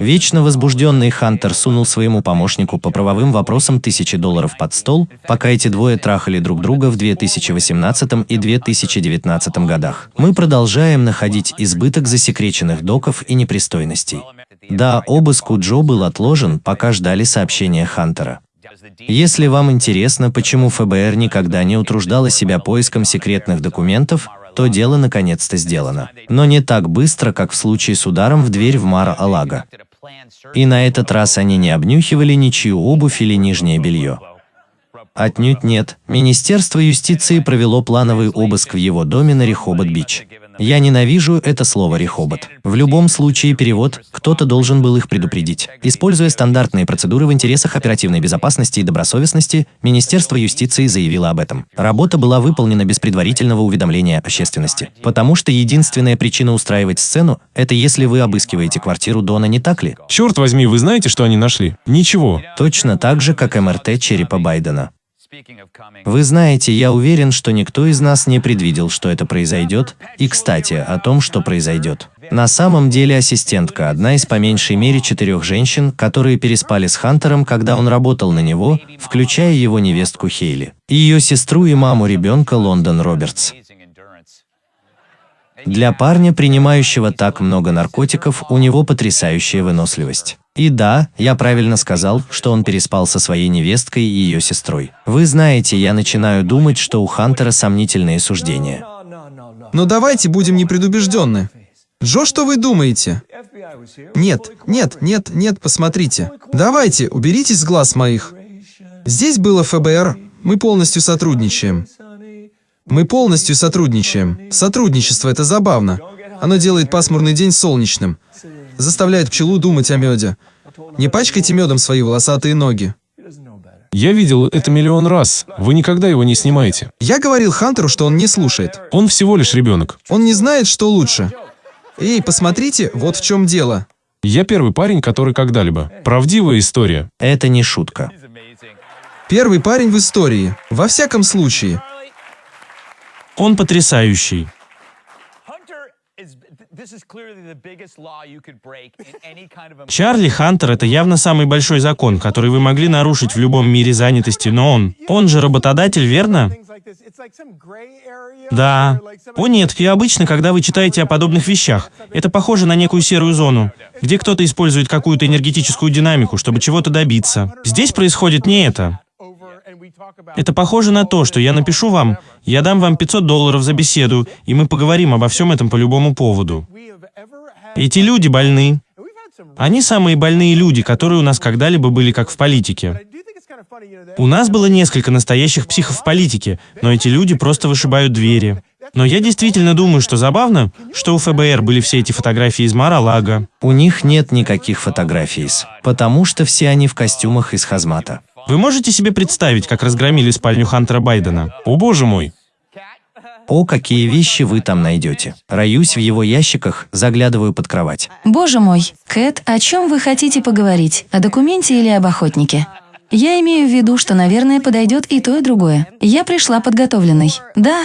Вечно возбужденный Хантер сунул своему помощнику по правовым вопросам тысячи долларов под стол, пока эти двое трахали друг друга в 2018 и 2019 годах. Мы продолжаем находить избыток засекреченных доков и непристойностей. Да, обыск у Джо был отложен, пока ждали сообщения Хантера. Если вам интересно, почему ФБР никогда не утруждало себя поиском секретных документов, то дело наконец-то сделано. Но не так быстро, как в случае с ударом в дверь в Мара-Алага. И на этот раз они не обнюхивали ничью обувь или нижнее белье. Отнюдь нет. Министерство юстиции провело плановый обыск в его доме на Рехобот-Бич. Я ненавижу это слово «рехобот». В любом случае перевод «кто-то должен был их предупредить». Используя стандартные процедуры в интересах оперативной безопасности и добросовестности, Министерство юстиции заявило об этом. Работа была выполнена без предварительного уведомления общественности. Потому что единственная причина устраивать сцену – это если вы обыскиваете квартиру Дона, не так ли? Черт возьми, вы знаете, что они нашли? Ничего. Точно так же, как МРТ черепа Байдена. Вы знаете, я уверен, что никто из нас не предвидел, что это произойдет, и, кстати, о том, что произойдет. На самом деле ассистентка – одна из по меньшей мере четырех женщин, которые переспали с Хантером, когда он работал на него, включая его невестку Хейли, ее сестру и маму ребенка Лондон Робертс. Для парня, принимающего так много наркотиков, у него потрясающая выносливость. И да, я правильно сказал, что он переспал со своей невесткой и ее сестрой. Вы знаете, я начинаю думать, что у Хантера сомнительные суждения. Но давайте будем непредубежденны. Джо, что вы думаете? Нет, нет, нет, нет, посмотрите. Давайте, уберитесь с глаз моих. Здесь было ФБР, мы полностью сотрудничаем. Мы полностью сотрудничаем. Сотрудничество – это забавно. Оно делает пасмурный день солнечным заставляет пчелу думать о меде. Не пачкайте медом свои волосатые ноги. Я видел это миллион раз. Вы никогда его не снимаете. Я говорил Хантеру, что он не слушает. Он всего лишь ребенок. Он не знает, что лучше. Эй, посмотрите, вот в чем дело. Я первый парень, который когда-либо. Правдивая история. Это не шутка. Первый парень в истории. Во всяком случае. Он потрясающий. Чарли Хантер – это явно самый большой закон, который вы могли нарушить в любом мире занятости, но он, он же работодатель, верно? Да. О нет, и обычно, когда вы читаете о подобных вещах, это похоже на некую серую зону, где кто-то использует какую-то энергетическую динамику, чтобы чего-то добиться. Здесь происходит не это. Это похоже на то, что я напишу вам, я дам вам 500 долларов за беседу, и мы поговорим обо всем этом по любому поводу. Эти люди больны. Они самые больные люди, которые у нас когда-либо были как в политике. У нас было несколько настоящих психов в политике, но эти люди просто вышибают двери. Но я действительно думаю, что забавно, что у ФБР были все эти фотографии из Мара-Лага. У них нет никаких фотографий, потому что все они в костюмах из хазмата. Вы можете себе представить, как разгромили спальню Хантера Байдена? О боже мой! О, какие вещи вы там найдете. Роюсь в его ящиках, заглядываю под кровать. Боже мой, Кэт, о чем вы хотите поговорить? О документе или об охотнике? Я имею в виду, что, наверное, подойдет и то, и другое. Я пришла подготовленной. Да,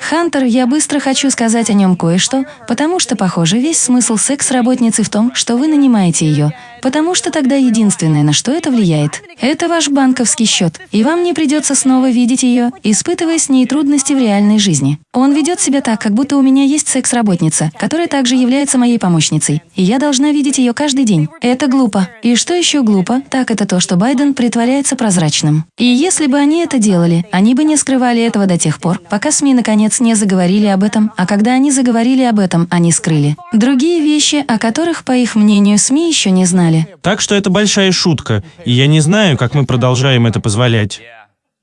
Хантер, я быстро хочу сказать о нем кое-что, потому что, похоже, весь смысл секс-работницы в том, что вы нанимаете ее, потому что тогда единственное, на что это влияет, это ваш банковский счет, и вам не придется снова видеть ее, испытывая с ней трудности в реальной жизни. Он ведет себя так, как будто у меня есть секс-работница, которая также является моей помощницей, и я должна видеть ее каждый день. Это глупо. И что еще глупо, так это то, что Байден притворяется прозрачным. И если бы они это делали, они бы не скрывали этого до тех пор, пока СМИ наконец не заговорили об этом, а когда они заговорили об этом, они скрыли. Другие вещи, о которых, по их мнению, СМИ еще не знали, знали. Так что это большая шутка, и я не знаю, как мы продолжаем это позволять.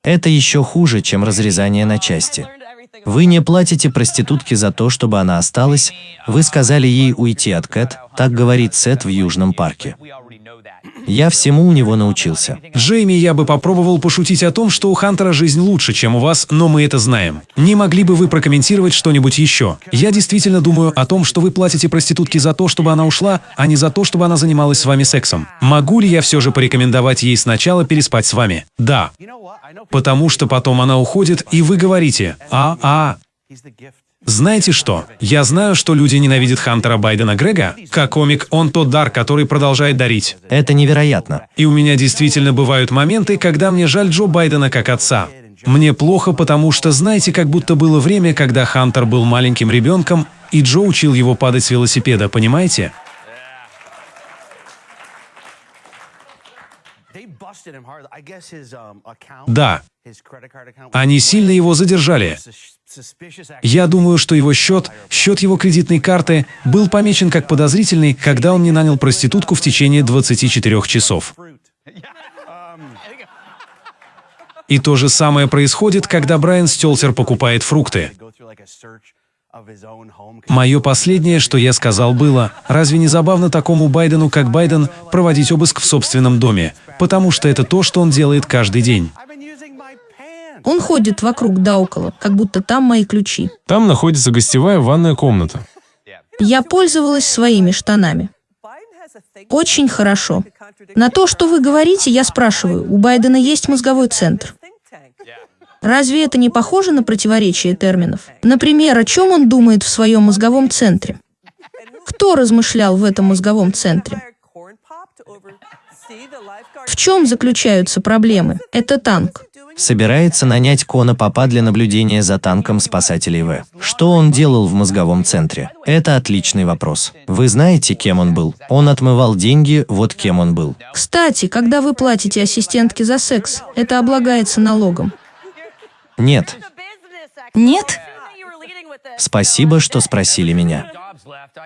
Это еще хуже, чем разрезание на части. Вы не платите проститутке за то, чтобы она осталась, вы сказали ей уйти от Кэт, так говорит Сет в Южном парке. Я всему у него научился. Джейми, я бы попробовал пошутить о том, что у Хантера жизнь лучше, чем у вас, но мы это знаем. Не могли бы вы прокомментировать что-нибудь еще? Я действительно думаю о том, что вы платите проститутке за то, чтобы она ушла, а не за то, чтобы она занималась с вами сексом. Могу ли я все же порекомендовать ей сначала переспать с вами? Да. Потому что потом она уходит, и вы говорите «А, а». Знаете что? Я знаю, что люди ненавидят Хантера Байдена Грега. Как комик, он тот дар, который продолжает дарить. Это невероятно. И у меня действительно бывают моменты, когда мне жаль Джо Байдена как отца. Мне плохо, потому что, знаете, как будто было время, когда Хантер был маленьким ребенком, и Джо учил его падать с велосипеда, понимаете? Да, они сильно его задержали. Я думаю, что его счет, счет его кредитной карты, был помечен как подозрительный, когда он не нанял проститутку в течение 24 часов. И то же самое происходит, когда Брайан Стелтер покупает фрукты. Мое последнее, что я сказал, было, разве не забавно такому Байдену, как Байден, проводить обыск в собственном доме? Потому что это то, что он делает каждый день. Он ходит вокруг да около, как будто там мои ключи. Там находится гостевая ванная комната. Я пользовалась своими штанами. Очень хорошо. На то, что вы говорите, я спрашиваю, у Байдена есть мозговой центр? Разве это не похоже на противоречие терминов? Например, о чем он думает в своем мозговом центре? Кто размышлял в этом мозговом центре? В чем заключаются проблемы? Это танк. Собирается нанять Кона Папа для наблюдения за танком спасателей В. Что он делал в мозговом центре? Это отличный вопрос. Вы знаете, кем он был? Он отмывал деньги, вот кем он был. Кстати, когда вы платите ассистентке за секс, это облагается налогом. Нет. Нет? Спасибо, что спросили меня.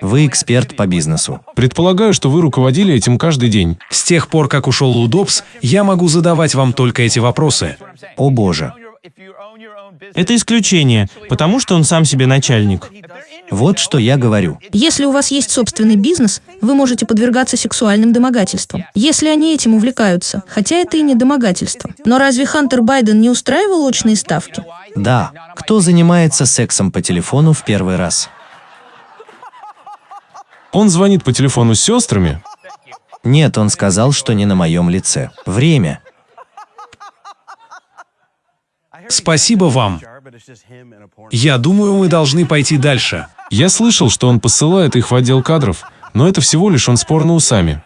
Вы эксперт по бизнесу. Предполагаю, что вы руководили этим каждый день. С тех пор, как ушел Лудопс, я могу задавать вам только эти вопросы. О боже. Это исключение, потому что он сам себе начальник. Вот что я говорю. Если у вас есть собственный бизнес, вы можете подвергаться сексуальным домогательствам. Если они этим увлекаются, хотя это и не домогательство. Но разве Хантер Байден не устраивал очные ставки? Да. Кто занимается сексом по телефону в первый раз? Он звонит по телефону с сестрами. Нет, он сказал, что не на моем лице. Время. Спасибо вам. Я думаю, мы должны пойти дальше. Я слышал, что он посылает их в отдел кадров, но это всего лишь он с порно усами.